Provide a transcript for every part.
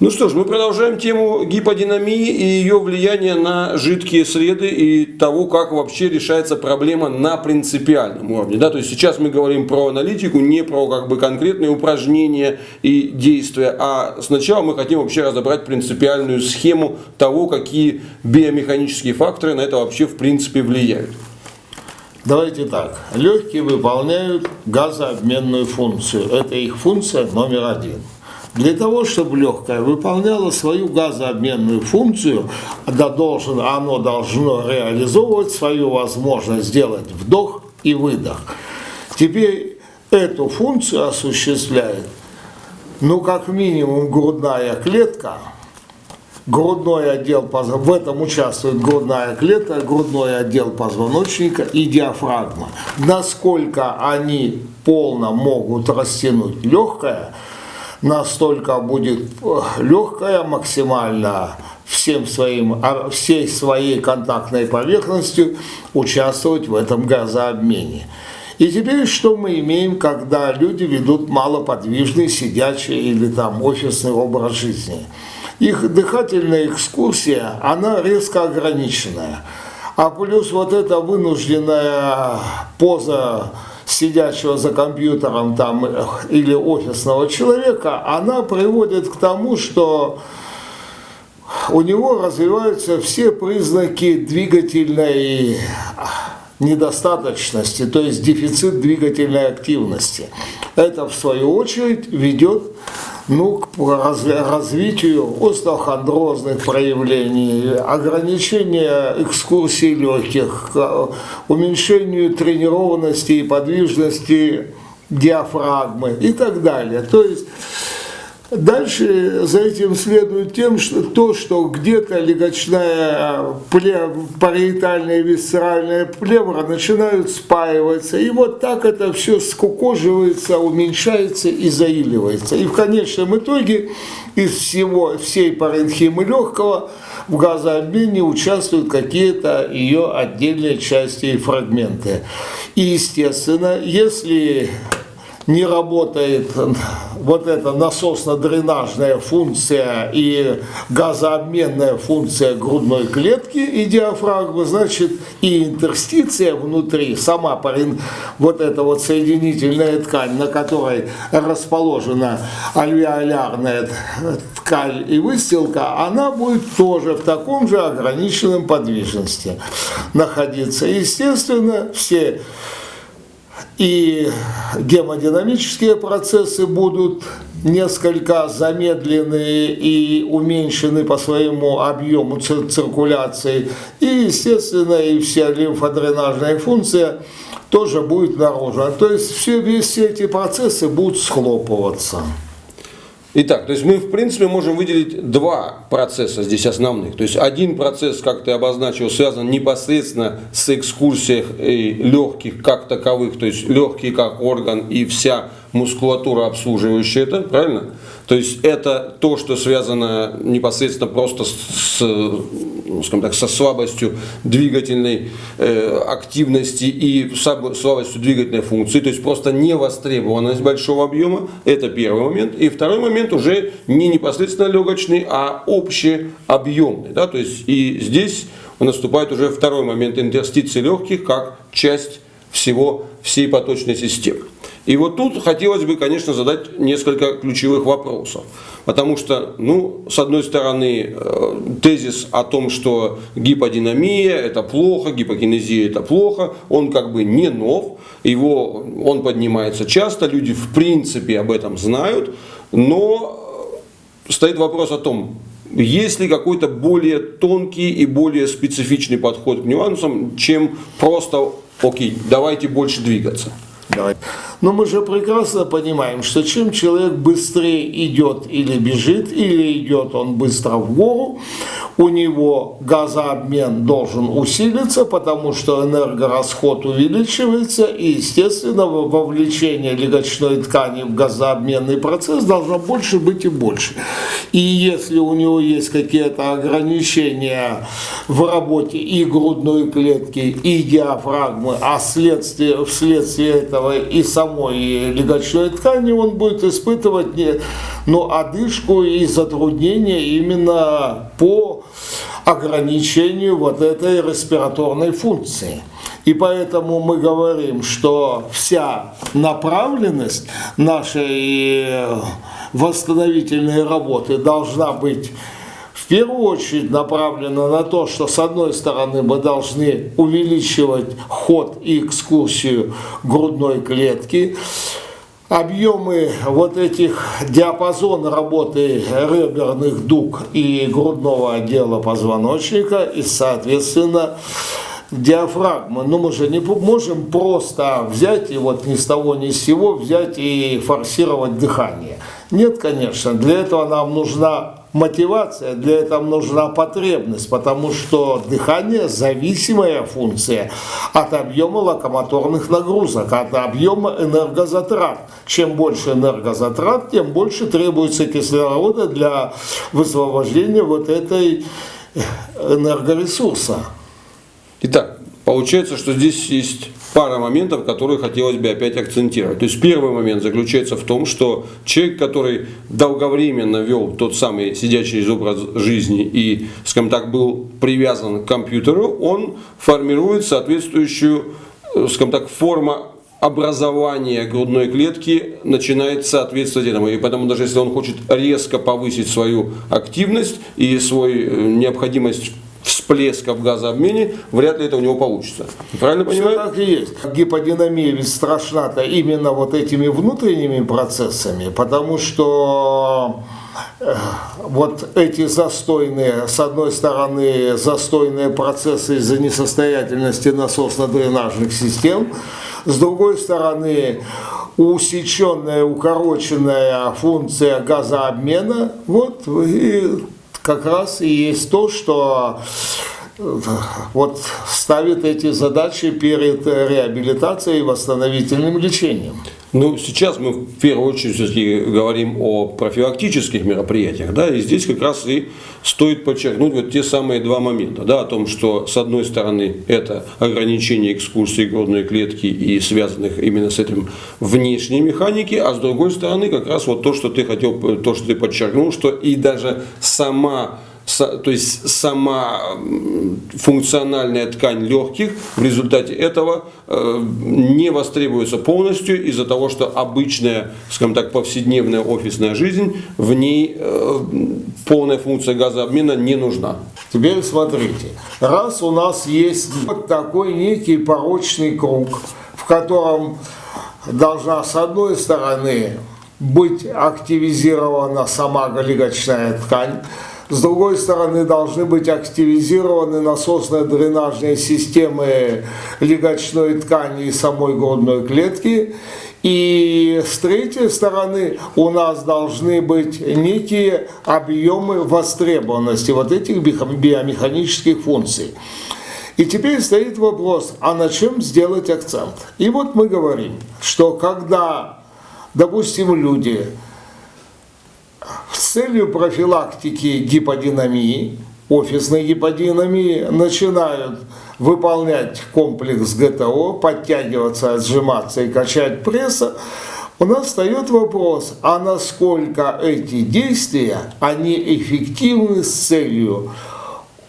Ну что ж, мы продолжаем тему гиподинамии и ее влияния на жидкие среды и того, как вообще решается проблема на принципиальном уровне. Да? То есть сейчас мы говорим про аналитику, не про как бы конкретные упражнения и действия, а сначала мы хотим вообще разобрать принципиальную схему того, какие биомеханические факторы на это вообще в принципе влияют. Давайте так. Легкие выполняют газообменную функцию. Это их функция номер один. Для того, чтобы легкое выполняло свою газообменную функцию, да должен, оно должно реализовывать свою возможность сделать вдох и выдох. Теперь эту функцию осуществляет, ну, как минимум, грудная клетка, грудной отдел, в этом участвует грудная клетка, грудной отдел позвоночника и диафрагма. Насколько они полно могут растянуть легкое – настолько будет легкая максимально всем своим, всей своей контактной поверхностью участвовать в этом газообмене. И теперь что мы имеем, когда люди ведут малоподвижный, сидячий или там офисный образ жизни? Их дыхательная экскурсия, она резко ограниченная. А плюс вот эта вынужденная поза сидящего за компьютером там или офисного человека, она приводит к тому, что у него развиваются все признаки двигательной недостаточности, то есть дефицит двигательной активности. Это, в свою очередь, ведет ну, к развитию остеохондрозных проявлений, ограничения экскурсий легких, уменьшению тренированности и подвижности диафрагмы и так далее. То есть Дальше за этим следует тем, что то, что где-то легочная париетальная и висцеральная плевра начинают спаиваться, и вот так это все скукоживается, уменьшается и заиливается. И в конечном итоге из всего, всей паренхимы легкого в газообмене участвуют какие-то ее отдельные части и фрагменты. И, естественно, если не работает вот эта насосно-дренажная функция и газообменная функция грудной клетки и диафрагмы, значит и интерстиция внутри, сама вот эта вот соединительная ткань, на которой расположена альвеолярная ткань и выстилка, она будет тоже в таком же ограниченном подвижности находиться. Естественно, все и гемодинамические процессы будут несколько замедлены и уменьшены по своему объему циркуляции. И, естественно, и вся лимфодренажная функция тоже будет наружена. То есть все, все эти процессы будут схлопываться. Итак, то есть мы в принципе можем выделить два процесса здесь основных. То есть один процесс, как ты обозначил, связан непосредственно с экскурсией легких как таковых, то есть легкие как орган и вся мускулатура, обслуживающая это, правильно? То есть это то, что связано непосредственно просто с, ну, скажем так, со слабостью двигательной э, активности и слабостью двигательной функции, то есть просто невостребованность большого объема, это первый момент. И второй момент уже не непосредственно легочный, а общеобъемный. Да? То есть и здесь наступает уже второй момент интерстиции легких как часть всего, всей поточной системы. И вот тут хотелось бы, конечно, задать несколько ключевых вопросов. Потому что, ну, с одной стороны, э, тезис о том, что гиподинамия это плохо, гипокинезия это плохо, он как бы не нов, его, он поднимается часто, люди в принципе об этом знают, но стоит вопрос о том, есть ли какой-то более тонкий и более специфичный подход к нюансам, чем просто, окей, давайте больше двигаться. Давай. Но мы же прекрасно понимаем, что чем человек быстрее идет или бежит, или идет он быстро в гору, у него газообмен должен усилиться, потому что энергорасход увеличивается, и, естественно, вовлечение легочной ткани в газообменный процесс должно больше быть и больше. И если у него есть какие-то ограничения в работе и грудной клетки, и диафрагмы, а вследствие, вследствие этого и самой легочной ткани, он будет испытывать не, но одышку и затруднения именно по ограничению вот этой респираторной функции. И поэтому мы говорим, что вся направленность нашей восстановительной работы должна быть в первую очередь направлена на то, что с одной стороны мы должны увеличивать ход и экскурсию грудной клетки, объемы вот этих диапазон работы реберных дуг и грудного отдела позвоночника и, соответственно, диафрагмы. Но мы же не можем просто взять и вот ни с того ни с сего взять и форсировать дыхание. Нет, конечно, для этого нам нужна мотивация, для этого нужна потребность, потому что дыхание – зависимая функция от объема локомоторных нагрузок, от объема энергозатрат. Чем больше энергозатрат, тем больше требуется кислорода для высвобождения вот этой энергоресурса. Итак, получается, что здесь есть пара моментов, которые хотелось бы опять акцентировать. То есть первый момент заключается в том, что человек, который долговременно вел тот самый сидячий образ жизни и, скажем так, был привязан к компьютеру, он формирует соответствующую, э, скажем так, форму образование грудной клетки начинает соответствовать этому. И поэтому даже если он хочет резко повысить свою активность и свою э, необходимость всплеска в газообмене, вряд ли это у него получится. Правильно понимаю? Так и есть. Гиподинамия ведь страшна-то именно вот этими внутренними процессами, потому что э, вот эти застойные, с одной стороны, застойные процессы из-за несостоятельности насосно-дренажных систем, с другой стороны, усеченная, укороченная функция газообмена, вот и как раз и есть то, что вот ставит эти задачи перед реабилитацией и восстановительным лечением. Ну, сейчас мы в первую очередь говорим о профилактических мероприятиях, да, и здесь как раз и стоит подчеркнуть вот те самые два момента, да, о том, что с одной стороны это ограничение экскурсии грудной клетки и связанных именно с этим внешней механики, а с другой стороны как раз вот то, что ты хотел, то, что ты подчеркнул, что и даже сама то есть сама функциональная ткань легких в результате этого э, не востребуется полностью из-за того, что обычная, скажем так, повседневная офисная жизнь, в ней э, полная функция газообмена не нужна. Теперь смотрите, раз у нас есть вот такой некий порочный круг, в котором должна с одной стороны быть активизирована сама легочная ткань, с другой стороны, должны быть активизированы насосно-дренажные системы легочной ткани и самой грудной клетки. И с третьей стороны у нас должны быть некие объемы востребованности вот этих биомеханических функций. И теперь стоит вопрос, а на чем сделать акцент? И вот мы говорим, что когда, допустим, люди целью профилактики гиподинамии, офисной гиподинамии, начинают выполнять комплекс ГТО, подтягиваться, отжиматься и качать пресса, у нас встает вопрос, а насколько эти действия, они эффективны с целью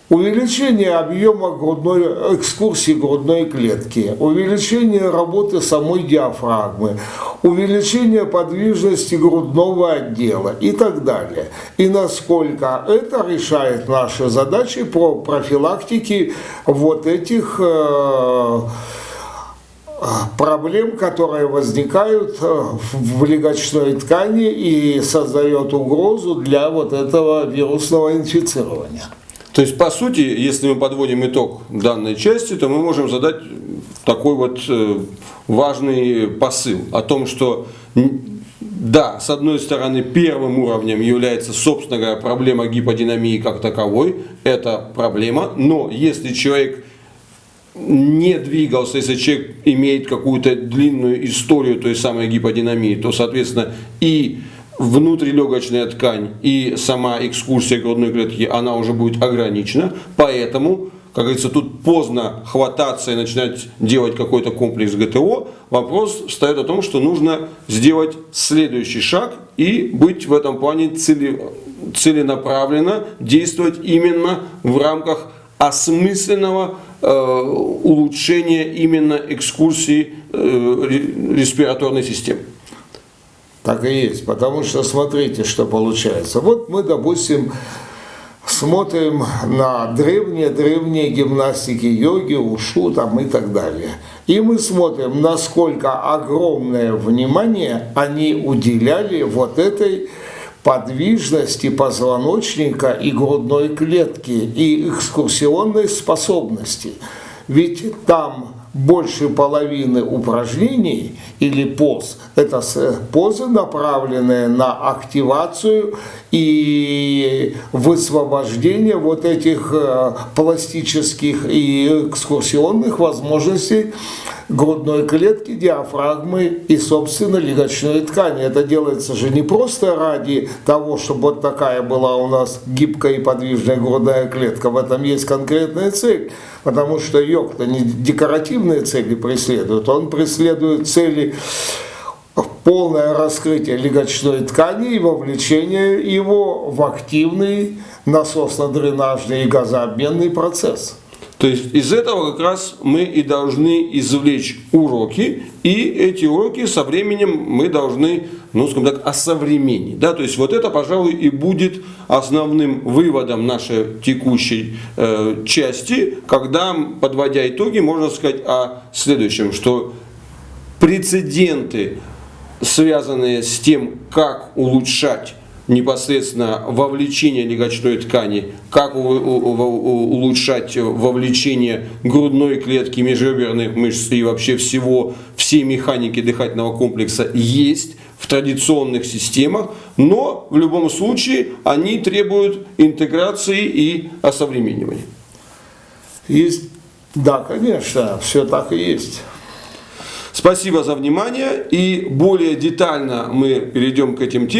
Увеличение объема грудной, экскурсии грудной клетки, увеличение работы самой диафрагмы, увеличение подвижности грудного отдела и так далее. И насколько это решает наши задачи по профилактике вот этих э, проблем, которые возникают э, в легочной ткани и создает угрозу для вот этого вирусного инфицирования. То есть, по сути, если мы подводим итог данной части, то мы можем задать такой вот э, важный посыл о том, что да, с одной стороны, первым уровнем является, собственно говоря, проблема гиподинамии как таковой. Это проблема, но если человек не двигался, если человек имеет какую-то длинную историю той самой гиподинамии, то, соответственно, и внутрилегочная ткань и сама экскурсия грудной клетки, она уже будет ограничена, поэтому как говорится, тут поздно хвататься и начинать делать какой-то комплекс ГТО. Вопрос встает о том, что нужно сделать следующий шаг и быть в этом плане цели, целенаправленно, действовать именно в рамках осмысленного э, улучшения именно экскурсии э, респираторной системы. Так и есть, потому что смотрите, что получается. Вот мы, допустим, смотрим на древние-древние гимнастики йоги, ушу там и так далее. И мы смотрим, насколько огромное внимание они уделяли вот этой подвижности позвоночника и грудной клетки и экскурсионной способности. Ведь там больше половины упражнений или поз – это позы, направленные на активацию и высвобождение вот этих э, пластических и экскурсионных возможностей грудной клетки, диафрагмы и, собственно, легочной ткани. Это делается же не просто ради того, чтобы вот такая была у нас гибкая и подвижная грудная клетка. В этом есть конкретная цель. Потому что йог-то не декоративные цели преследует, он преследует цели полное раскрытие легочной ткани и вовлечение его в активный насосно-дренажный и газообменный процесс. То есть из этого как раз мы и должны извлечь уроки, и эти уроки со временем мы должны, ну скажем так, осовременить. Да? То есть вот это, пожалуй, и будет основным выводом нашей текущей э, части, когда, подводя итоги, можно сказать о следующем, что прецеденты, связанные с тем, как улучшать непосредственно вовлечение легочной ткани, как улучшать вовлечение грудной клетки, межреберных мышц и вообще всего, всей механики дыхательного комплекса есть в традиционных системах, но в любом случае они требуют интеграции и осовременивания. Есть, да, конечно, все так и есть. Спасибо за внимание и более детально мы перейдем к этим темам.